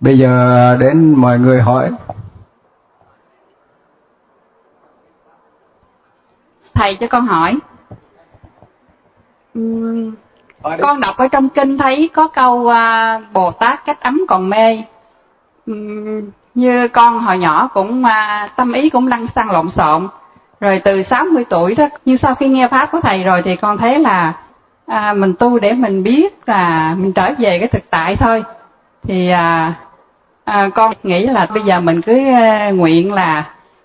bây giờ đến mọi người hỏi. Thầy cho con hỏi. Uhm, con đọc ở trong kinh thấy có câu uh, bồ tát cách ấm còn mê. Uhm, như con hồi nhỏ cũng uh, tâm ý cũng lăn xăng lộn xộn. Rồi từ 60 tuổi đó nhưng sau khi nghe pháp của thầy rồi thì con thấy là à, mình tu để mình biết là mình trở về cái thực tại thôi thì à, à, con nghĩ là bây giờ mình cứ à, nguyện là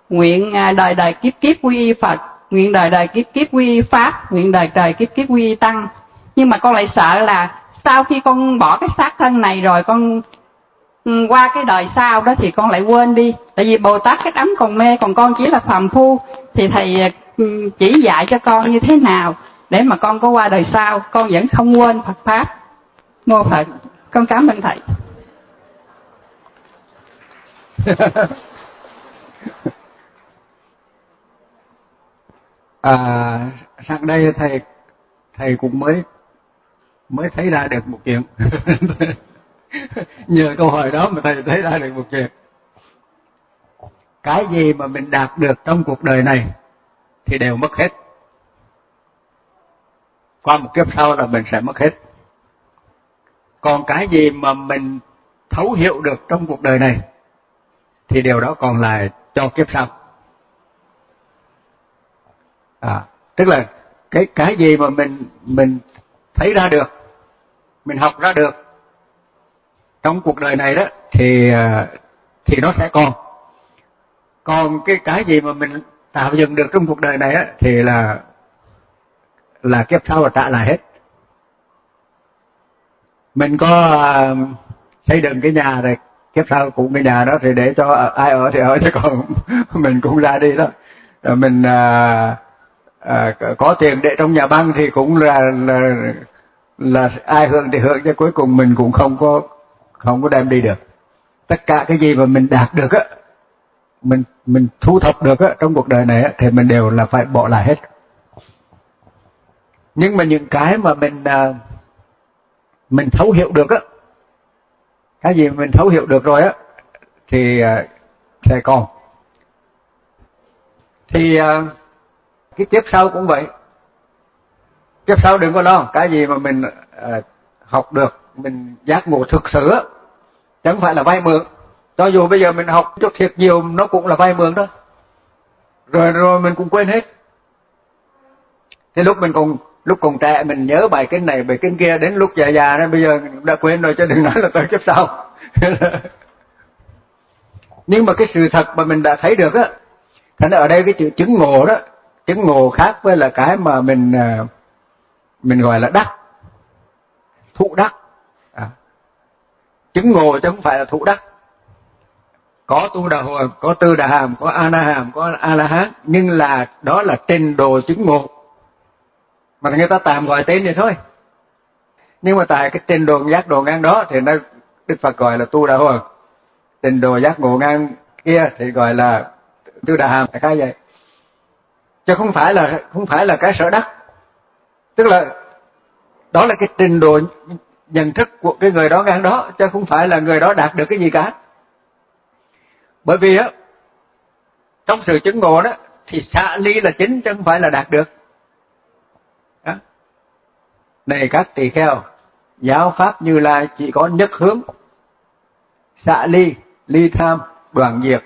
nguyện à, đời đời kiếp kiếp quy y Phật nguyện đời đời kiếp kiếp quy y Pháp nguyện đời đời kiếp kiếp quy y Tăng. Nhưng mà con lại sợ là sau khi con bỏ cái xác thân này rồi con ừ, qua cái đời sau đó thì con lại quên đi. Tại vì Bồ Tát cái ấm còn mê còn con chỉ là phàm phu. Thì thầy ờ, ừ, chỉ dạy cho con như thế nào để mà con có qua đời sau con vẫn không quên Phật pháp. Mô Phật. Con cảm ơn thầy. à sang đây thầy thầy cũng mới mới thấy ra được một chuyện. Nhờ câu hỏi đó mà thầy thấy ra được một chuyện. Cái gì mà mình đạt được trong cuộc đời này thì đều mất hết. Qua một kiếp sau là mình sẽ mất hết. Còn cái gì mà mình thấu hiểu được trong cuộc đời này thì điều đó còn lại cho kiếp sau. À tức là cái cái gì mà mình mình thấy ra được mình học ra được trong cuộc đời này đó thì à, thì nó sẽ còn. Còn cái cái gì mà mình tạo dựng được trong cuộc đời này á thì là là kiếp sau là trả lại hết. Mình có uh, xây dựng cái nhà rồi kiếp sau cũng cái nhà đó thì để cho à, ai ở thì ở chứ còn mình cũng ra đi đó. Rồi mình à, à, có tiền để trong nhà băng thì cũng là, là là ai hưởng thì hưởng chứ cuối cùng mình cũng không có không có đem đi được. Tất cả cái gì mà mình đạt được á mình mình thu thập được á trong cuộc đời này á thì mình đều là phải bỏ lại hết. Nhưng mà những cái mà mình à, mình thấu hiểu được á cái gì mình thấu hiểu được rồi á, thì à, sẽ còn thì à, cái tiếp sau cũng vậy. Tiếp sau đừng có lo, cái gì mà mình à, học được, mình giác ngộ thực sự á, chẳng phải là vay mượn. Cho dù bây giờ mình học cho thiệt nhiều, nó cũng là vay mượn đó. Rồi rồi mình cũng quên hết. Thế lúc mình còn lúc còn trẻ mình nhớ bài kinh này, bài kinh kia đến lúc già già nên bây giờ đã quên rồi cho đừng nói là tới kiếp sau. Nhưng mà cái sự thật mà mình đã thấy được á, thành ở đây cái chữ chứng ngộ đó, chứng ngộ khác với là cái mà mình à, mình gọi là đắc. Thụ đắc. À. chứng ngộ chứ không phải là thụ đắc. Có tu đà hồi, có tư đà hàm, có a na hàm, có a la hán, nhưng là, đó là trình độ chứng ngộ mà người ta tạm gọi tên vậy thôi. Nhưng mà tại cái trình độ giác độ ngang đó thì nó đức phật gọi là tu đà hồi trình độ giác ngộ ngang kia thì gọi là tu đà hàm khai vậy. Chứ không phải là không phải là cái sở đắc. Tức là đó là cái trình độ nhận thức của cái người đó ngang đó, chứ không phải là người đó đạt được cái gì cả. Bởi vì á, trong sự chứng ngộ đó, thì xả ly là chính chứ không phải là đạt được này các tỳ kheo, giáo pháp như lai chỉ có nhất hướng. Xạ ly ly tham, đoàn diệt,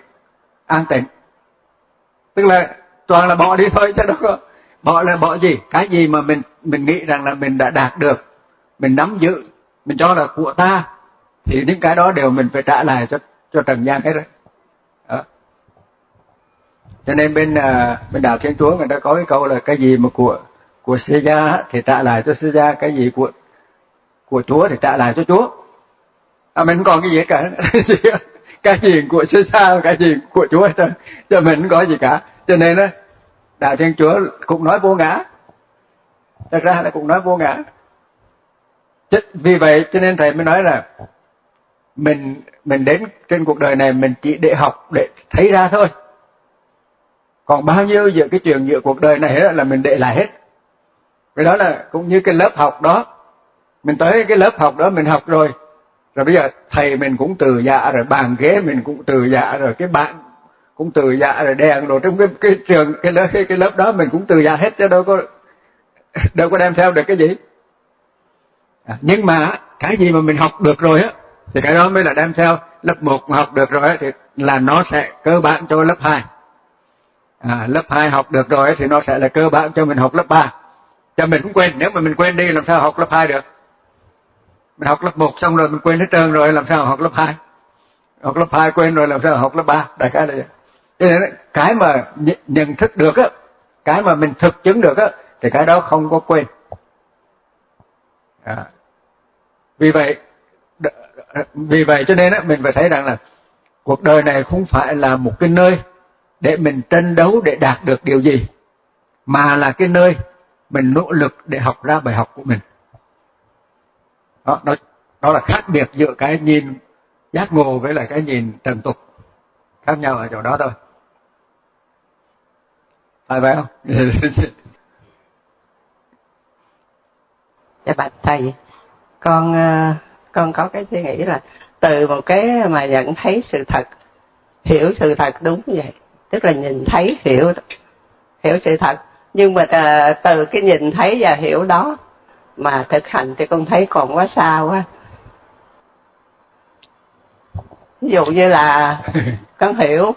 an tịnh. Tức là toàn là bỏ đi thôi chứ đâu có bỏ là bỏ gì? Cái gì mà mình mình nghĩ rằng là mình đã đạt được, mình nắm giữ, mình cho là của ta, thì những cái đó đều mình phải trả lại cho cho trần gian hết rồi. Đó. cho nên bên à, bên đạo thiên chúa người ta có cái câu là cái gì mà của của sư gia thì trả lại cho sư gia cái gì của của chúa thì trả lại cho chúa. À mình không còn cái gì cả. Cái gì của sư gia, cái gì của chúa cho cho mình không có gì cả. Cho nên đó đạo thiên chúa cũng nói vô ngã. Thật ra là cũng nói vô ngã. Vì vậy cho nên thầy mới nói là mình mình đến trên cuộc đời này mình chỉ để học, để thấy ra thôi. Còn bao nhiêu giữa cái chuyện giữa cuộc đời này là mình để lại hết cái đó là cũng như cái lớp học đó. Mình tới cái lớp học đó mình học rồi. Rồi bây giờ thầy mình cũng từ dạ rồi bàn ghế mình cũng từ dạ rồi cái bạn cũng từ dạ rồi đèn rồi trong cái cái trường cái lớp cái, cái lớp đó mình cũng từ dạ hết chứ đâu có đâu có đem theo được cái gì. À, nhưng mà cái gì mà mình học được rồi á thì cái đó mới là đem theo. Lớp 1 mà học được rồi á thì là nó sẽ cơ bản cho lớp 2 à, lớp 2 học được rồi á thì nó sẽ là cơ bản cho mình học lớp 3 cho mình cũng quên, nếu mà mình quên đi làm sao học lớp 2 được? Mình học lớp 1 xong rồi mình quên hết trơn rồi, làm sao học lớp 2 học lớp 2 quên rồi, làm sao học lớp 3 đại khái là vậy. Cho nên cái mà nhận thức được á, cái mà mình thực chứng được á, thì cái đó không có quên. À. vì vậy vì vậy cho nên á, mình phải thấy rằng là cuộc đời này không phải là một cái nơi để mình tranh đấu để đạt được điều gì, mà là cái nơi mình nỗ lực để học ra bài học của mình. Đó đó, đó là khác biệt giữa cái nhìn giác ngộ với lại cái nhìn trần tục. Khác nhau ở chỗ đó thôi. Phải vậy không? Dạ bạch thầy con ờ, con có cái suy nghĩ là từ một cái mà nhận thấy sự thật hiểu sự thật đúng vậy. Tức là nhìn thấy hiểu hiểu sự thật nhưng mà ờ, từ cái nhìn thấy và hiểu đó mà thực hành thì con thấy còn quá xa quá. Ví dụ như là con hiểu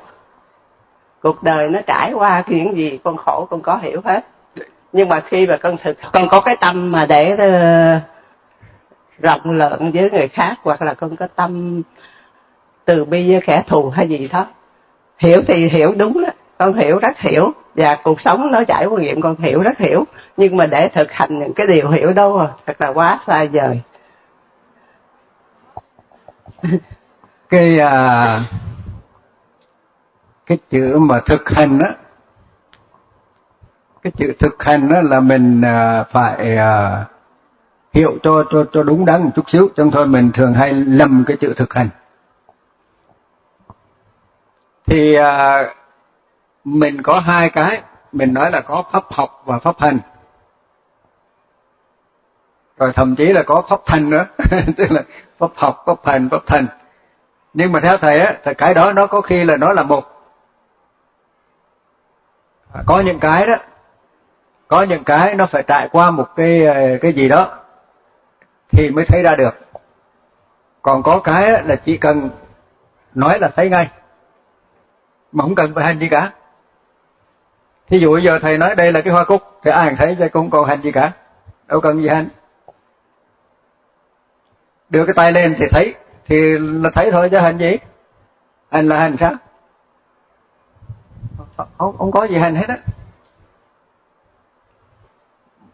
cuộc đời nó trải qua chuyện gì con khổ con có hiểu hết. Nhưng mà khi mà con thực con có cái tâm mà để uh, rộng lượng với người khác hoặc là con có tâm từ bi với kẻ thù hay gì đó hiểu thì hiểu đúng đó con hiểu rất hiểu. Và cuộc sống nó trải qua nghiệm con hiểu rất hiểu. Nhưng mà để thực hành những cái điều hiểu đó à, thật là quá xa vời. Cái à, cái chữ mà thực hành á cái chữ thực hành đó là mình à, phải à, hiểu cho cho cho đúng đắn một chút xíu. Trong thôi mình thường hay lầm cái chữ thực hành. Thì à, mình có hai cái. Mình nói là có pháp học và pháp hành. Rồi thậm chí là có pháp thành nữa. Tức là pháp học, pháp hành, pháp thành nhưng mà theo thầy á, thì cái đó nó có khi là nó là một. Có những cái đó, có những cái nó phải trải qua một cái ờ, cái gì đó thì mới thấy ra được. Còn có cái là chỉ cần nói là thấy ngay. Mà không cần phải hành gì cả thí dụ bây giờ thầy nói đây là cái hoa cúc thì ai thấy chứ cũng còn hành gì cả. Đâu cần gì hành. Đưa cái tay lên thì thấy thì là thấy thôi chứ hành gì? Hành là hành sao? Không, không có gì hành hết á.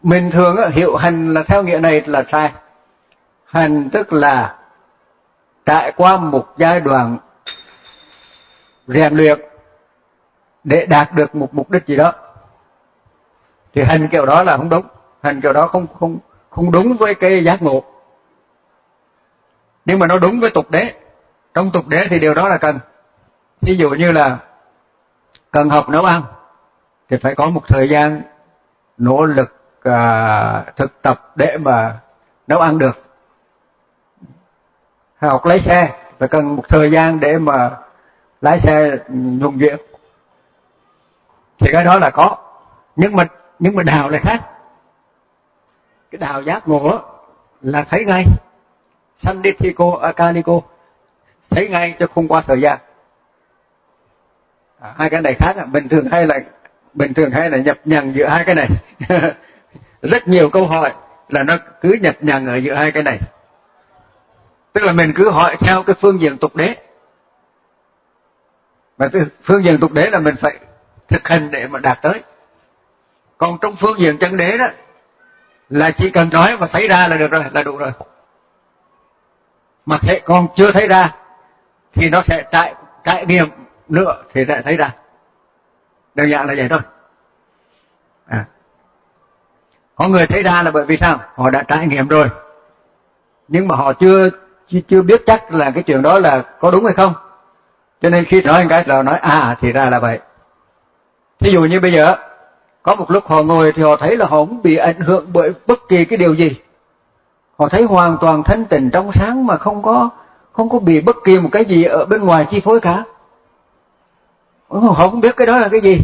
Mình thường á, hiệu hành là theo nghĩa này là sai. Hành tức là trải qua một giai đoạn rèn luyện để đạt được một mục đích gì đó. Thì hành kiểu đó là không đúng. Hành kiểu đó không không không đúng với cái giác ngộ. Nhưng mà nó đúng với tục đế. Trong tục đế thì điều đó là cần. Ví dụ như là cần học nấu ăn thì phải có một thời gian nỗ lực à, thực tập để mà nấu ăn được. Học lái xe phải cần một thời gian để mà lái xe nhuần nhuyễn thì cái đó là có. Nhưng mà nhưng mà đào lại khác. Cái đào giác ngộ là thấy ngay. Sanditiko akaliko thấy ngay cho không qua thời gian. À, hai cái này khác. À. bình thường hay là bình thường hay là nhập nhằng giữa hai cái này. Rất nhiều câu hỏi là nó cứ nhập nhằng ở giữa hai cái này. Tức là mình cứ hỏi theo cái phương diện tục đế. Mà cái phương diện tục đế là mình phải thực hành để mà đạt tới. Còn trong phương diện chân đế đó, là chỉ cần nói và thấy ra là được rồi, là đủ rồi. Mà thế còn chưa thấy ra, thì nó sẽ trải trải nghiệm nữa thì sẽ thấy ra. Đơn giản là vậy thôi. À. có người thấy ra là bởi vì sao? Họ đã trải nghiệm rồi. Nhưng mà họ chưa chưa biết chắc là cái chuyện đó là có đúng hay không. Cho nên khi nói cái là nói à thì ra là vậy ví dụ như bây giờ, có một lúc họ ngồi thì họ thấy là họ không bị ảnh hưởng bởi bất kỳ cái điều gì. Họ thấy hoàn toàn thanh tịnh trong sáng mà không có không có bị bất kỳ một cái gì ở bên ngoài chi phối cả. Họ không biết cái đó là cái gì.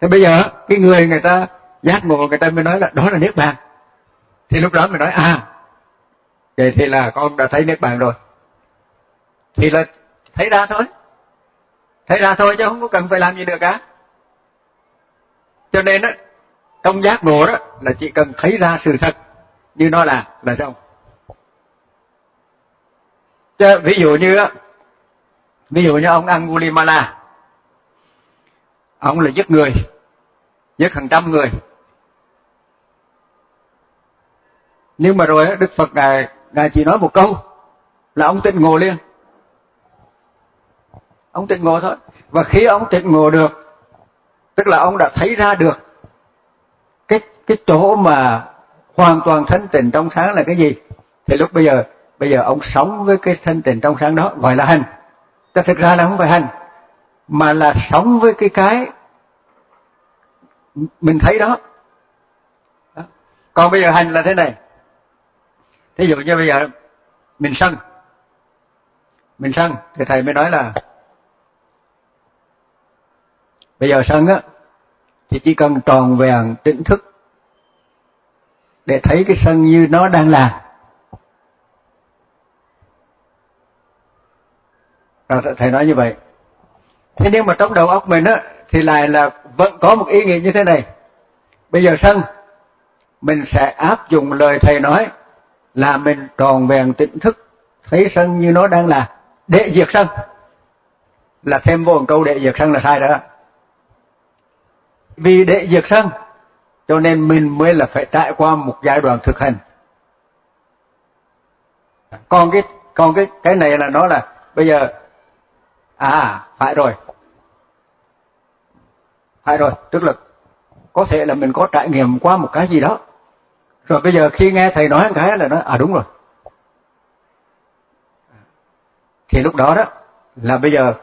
Thì bây giờ, cái người người ta giác ngộ, người ta mới nói là đó là niết bàn. Thì lúc đó mình nói à vậy thì là con đã thấy niết bàn rồi. Thì là thấy ra thôi thấy ra thôi chứ không có cần phải làm gì được cả cho nên đó trong giác ngộ đó là chỉ cần thấy ra sự thật, như nó là là xong. Chứ ví dụ như ví dụ như ông Angulimala, ông là giết người, giết hàng trăm người. Nhưng mà rồi đó Đức Phật ngài ngài chỉ nói một câu là ông tịnh ngộ liền ông tịnh ngộ thôi. Và khi ông tịnh ngộ được, tức là ông đã thấy ra được cái cái chỗ mà hoàn toàn thanh tịnh trong sáng là cái gì, thì lúc bây giờ bây giờ ông sống với cái thanh tịnh trong sáng đó gọi là hành. Ta thực ra là không phải hành, mà là sống với cái cái mình thấy đó. Còn bây giờ hành là thế này. Thí dụ như bây giờ mình sân. Mình sân, thì thầy mới nói là bây giờ sân á, thì chỉ cần tròn vẹn tỉnh thức để thấy cái sân như nó đang là. Rồi thầy nói như vậy. Thế nhưng mà trong đầu óc mình á, thì lại là vẫn có một ý nghĩa như thế này. Bây giờ sân mình sẽ áp dụng lời thầy nói là mình tròn vẹn tỉnh thức, thấy sân như nó đang là. Để diệt sân là thêm vô một câu để diệt sân là sai đó vì để diệt sân cho nên mình mới là phải trải qua một giai đoạn thực hành. Còn cái còn cái cái này là nó là, bây giờ à phải rồi. Phải rồi, tức là có thể là mình có trải nghiệm qua một cái gì đó. Rồi bây giờ khi nghe thầy nói một cái là nói à đúng rồi. Thì lúc đó đó, là bây giờ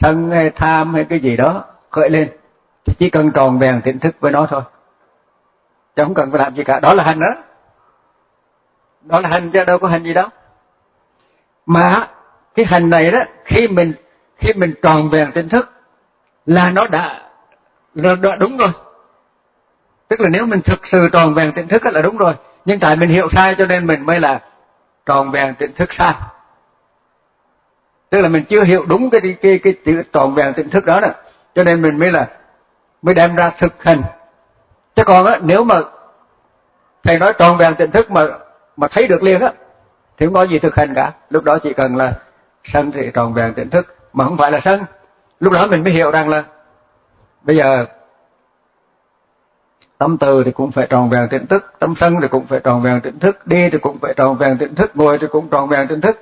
sân hay tham hay cái gì đó khởi lên thì chỉ cần tròn vẹn tỉnh thức với nó thôi. Chứ không cần phải làm gì cả. Đó là hành đó. Đó là hành chứ đâu có hành gì đâu. Mà cái hành này đó khi mình khi mình tròn vẹn tỉnh thức là nó đã, là đã đúng rồi. Tức là nếu mình thực sự tròn vẹn tỉnh thức là đúng rồi. Nhưng tại mình hiểu sai cho nên mình mới là tròn vẹn tỉnh thức sai. Tức là mình chưa hiểu đúng cái cái cái chữ tròn vẹn tỉnh thức đó nè. Cho nên mình mới là mới đem ra thực hành. Chứ còn á, nếu mà thầy nói tròn vẹn tỉnh thức mà mà thấy được liền á, thì không có gì thực hành cả. Lúc đó chỉ cần là sân thì tròn vẹn tỉnh thức, mà không phải là sân lúc đó mình mới hiểu rằng là bây giờ tâm từ thì cũng phải tròn vẹn tỉnh thức, tâm sân thì cũng phải tròn vẹn tỉnh thức, đi thì cũng phải tròn vẹn tỉnh thức, ngồi thì cũng tròn vẹn tỉnh thức.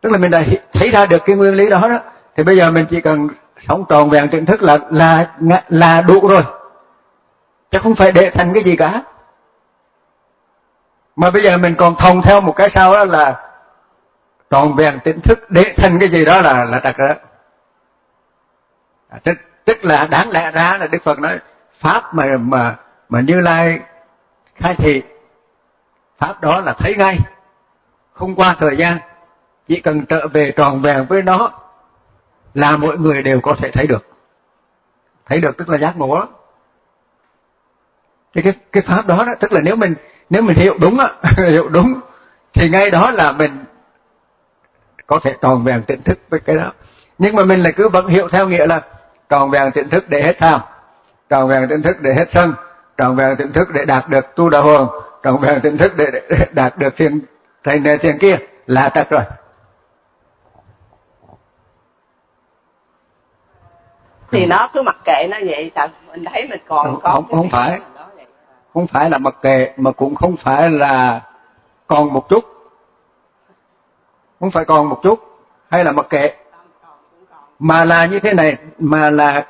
Tức là mình đã thấy ra được cái nguyên lý đó đó, thì bây giờ mình chỉ cần sống tròn vẹn tỉnh thức là là là đủ rồi. Chứ không phải để thành cái gì cả. Mà bây giờ mình còn thông theo một cái sau đó là tròn vẹn tỉnh thức để thành cái gì đó là là trật đó. À, tức, tức là đáng lẽ ra là đức phật nói pháp mà mà mà như lai khai thị pháp đó là thấy ngay. Không qua thời gian chỉ cần trở về tròn vẹn với nó là mọi người đều có thể thấy được. Thấy được tức là giác ngộ đó cái cái cái pháp đó, đó tức là nếu mình nếu mình hiểu đúng á hiểu đúng thì ngay đó là mình có thể tròn vẹn tỉnh thức với cái đó. Nhưng mà mình lại cứ vẫn hiểu theo nghĩa là tròn vẹn tỉnh thức để hết tham tròn vẹn tỉnh thức để hết sân tròn vẹn tỉnh thức để đạt được tu đà hồn tròn vẹn tỉnh thức để, để đạt được thiền thành này thiền kia. Là trật rồi. Thì nó cứ mặc kệ nó vậy tại mình thấy mình còn không, có không, không phải. không phải là mặc kệ mà cũng không phải là còn một chút. Không phải còn một chút hay là mặc kệ. Mà là như thế này mà là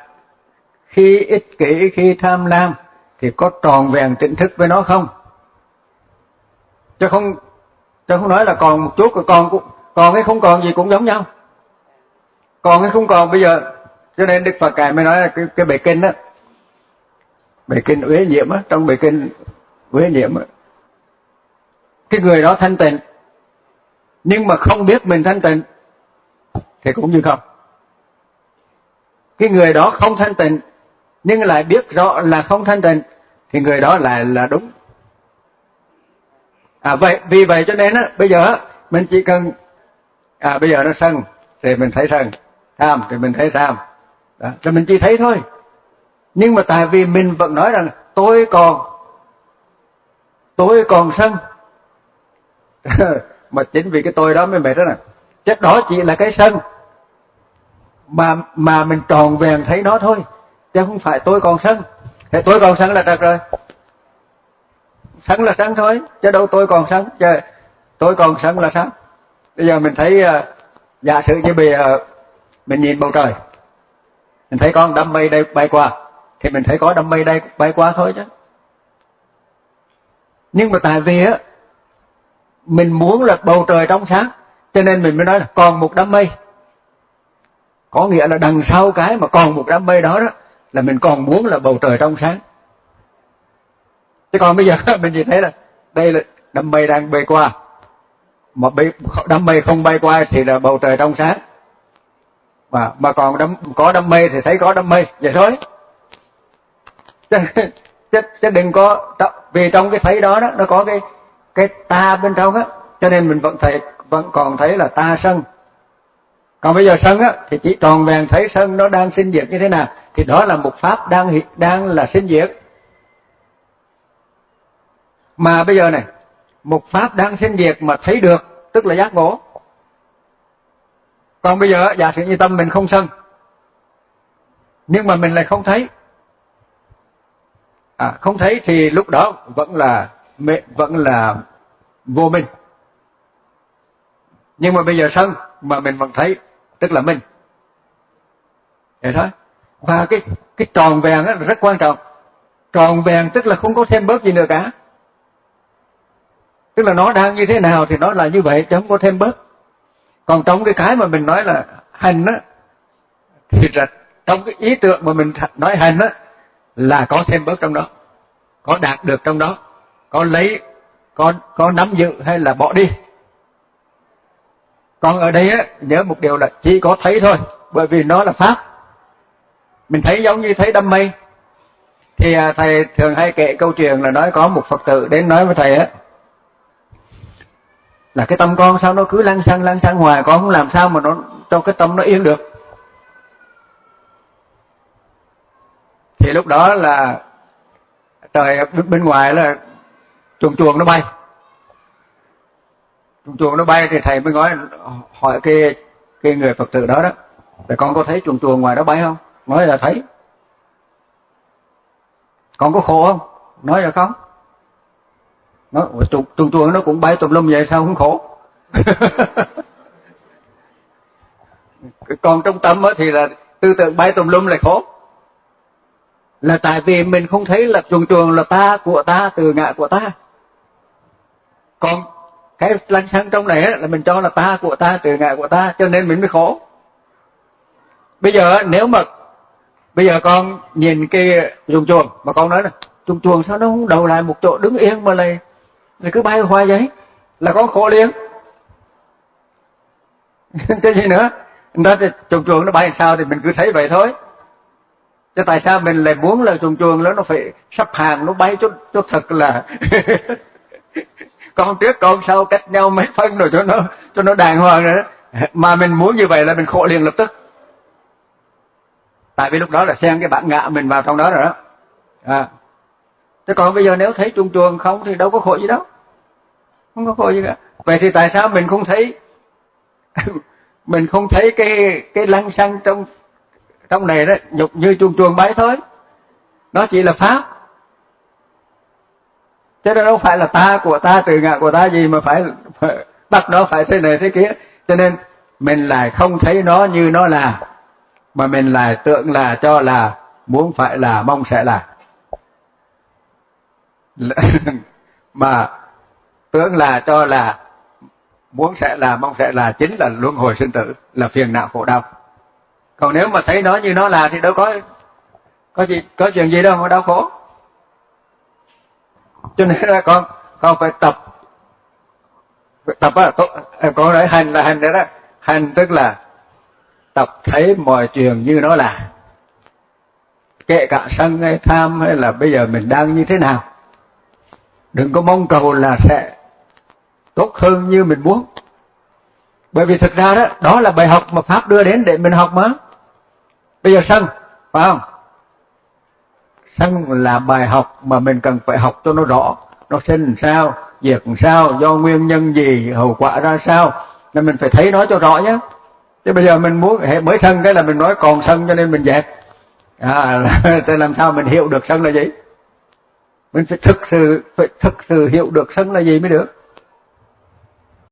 khi ích kỷ khi tham lam thì có tròn vẹn tỉnh thức với nó không? Chứ không chứ không nói là còn một chút còn còn cái không còn gì cũng giống nhau. Còn cái không còn bây giờ cho nên đức phật ngài mới nói là cái cái bài kinh đó. Bài kinh uế nhiễm á, trong bài kinh uế nhiễm á. Cái người đó thanh tịnh. Nhưng mà không biết mình thanh tịnh, thì cũng như không. Cái người đó không thanh tịnh, nhưng lại biết rõ là không thanh tịnh, thì người đó lại là đúng. À vậy, vì vậy cho nên á, bây giờ mình chỉ cần à bây giờ nó sân, thì mình thấy sân. Tham, thì mình thấy tham đó, rồi mình chỉ thấy thôi. Nhưng mà tại vì mình vẫn nói rằng tôi còn tôi còn sân. Mà chính vì cái tôi đó mới mệt đó nè. Chắc đó chỉ là cái sân mà mà mình tròn vẹn thấy nó thôi. Chứ không phải tôi còn sân. Thì tôi còn sân là được rồi. Sân là sân thôi chứ đâu tôi còn sân. Chứ tôi còn sân là sao? Bây giờ mình thấy uh, giả sử như bây giờ mình nhìn bầu trời mình thấy con đám mây đây bay qua. Thì mình thấy có đám mây đây bay qua thôi chứ. Nhưng mà tại vì á mình muốn là bầu trời trong sáng cho nên mình mới nói là còn một đám mây. Có nghĩa là đằng sau cái mà còn một đám mây đó đó là mình còn muốn là bầu trời trong sáng. Chứ còn bây giờ mình chỉ thấy là đây là đám mây đang bay qua. Mà bay, đám mây không bay qua thì là bầu trời trong sáng mà mà còn đam, có đam mê thì thấy có đam mê vậy thôi. Chứ, chứ, chứ đừng có vì trong cái thấy đó đó nó có cái cái ta bên trong á cho nên mình vẫn thấy vẫn còn thấy là ta sân. Còn bây giờ sân á thì chỉ tròn vẹn thấy sân nó đang sinh diệt như thế nào thì đó là một pháp đang đang là sinh diệt. Mà bây giờ này một pháp đang sinh diệt mà thấy được tức là giác ngộ còn bây giờ giả sử như tâm mình không sân nhưng mà mình lại không thấy. À, không thấy thì lúc đó vẫn là vẫn là vô minh. Nhưng mà bây giờ sân mà mình vẫn thấy tức là minh. Vậy thôi. Và cái cái tròn vẹn rất quan trọng. Tròn vẹn tức là không có thêm bớt gì nữa cả. Tức là nó đang như thế nào thì nó là như vậy chứ không có thêm bớt còn trong cái cái mà mình nói là hành á thì là trong cái ý tưởng mà mình nói hành á là có thêm bớt trong đó có đạt được trong đó có lấy có có nắm giữ hay là bỏ đi. Còn ở đây á nhớ một điều là chỉ có thấy thôi bởi vì nó là pháp. Mình thấy giống như thấy đâm mây. Thì à, thầy thường hay kể câu chuyện là nói có một phật tử đến nói với thầy á là cái tâm con sao nó cứ lăn xăng lăn xăng hoài, con không làm sao mà nó, cho cái tâm nó yên được. Thì lúc đó là trời bên ngoài là chuồng chuồng nó bay. Chuồng chuồng nó bay thì thầy mới nói, hỏi cái cái người phật tử đó đó, là con có thấy chuồng chuồng ngoài đó bay không? Nói là thấy. Con có khổ không? Nói là không nó chuồng chuồng nó cũng bay tùm lum vậy sao không khổ? Còn trong tâm thì là tư tưởng bay tùm lum là khổ. Là tại vì mình không thấy là chuồng chuồng là ta, của ta, từ ngã của ta. Còn cái lăng xăng trong này là mình cho là ta, của ta, từ ngã của ta, cho nên mình mới khổ. Bây giờ nếu mà, bây giờ con nhìn cái chuồng chuồng, mà con nói là chuồng chuồng sao nó không đầu lại một chỗ đứng yên mà lại lại cứ bay hoài vậy, là con khổ liền. Cái gì nữa? Nó chuồng chuồng nó bay sao thì mình cứ thấy vậy thôi. Chứ tại sao mình lại muốn là chuồng chuồng nó nó phải sắp hàng, nó bay chút chút thật là con trước con sau cách nhau mấy phân rồi cho nó cho nó đàng hoàng rồi đó. Mà mình muốn như vậy là mình khổ liền lập tức. Tại vì lúc đó là xem cái bản ngã mình vào trong đó rồi đó. À thế còn bây giờ nếu thấy chuông chuông không thì đâu có khổ gì đâu. Không có khổ gì cả. Vậy thì tại sao mình không thấy mình không thấy cái cái lăng xăng trong trong này đó nhục như chuồng chuồng bái thôi? Nó chỉ là pháp. Chứ nó đâu phải là ta của ta từ ngạ của ta gì mà phải, phải bắt nó phải thế này thế kia. Cho nên mình lại không thấy nó như nó là mà mình lại tưởng là cho là muốn phải là mong sẽ là mà tưởng là cho là muốn sẽ là, mong sẽ là chính là luân hồi sinh tử, là phiền não khổ đau. Còn nếu mà thấy nó như nó là thì đâu có có gì, có chuyện gì đâu mà đau khổ. Cho nên là con con phải tập tập á có nói hành là hành đấy đó. Hành tức là tập thấy mọi chuyện như nó là. Kệ cả sân hay tham hay là bây giờ mình đang như thế nào đừng có mong cầu là sẽ tốt hơn như mình muốn. Bởi vì thực ra đó đó là bài học mà pháp đưa đến để mình học mà. Bây giờ sân phải không? Sân là bài học mà mình cần phải học cho nó rõ. Nó sinh sao diệt sao do nguyên nhân gì hậu quả ra sao. Nên mình phải thấy nó cho rõ nhé. Chứ bây giờ mình muốn mới sân cái là mình nói còn sân cho nên mình dẹp. À là, làm sao mình hiểu được sân là gì? Mình phải thực sự phải thực sự hiểu được sân là gì mới được.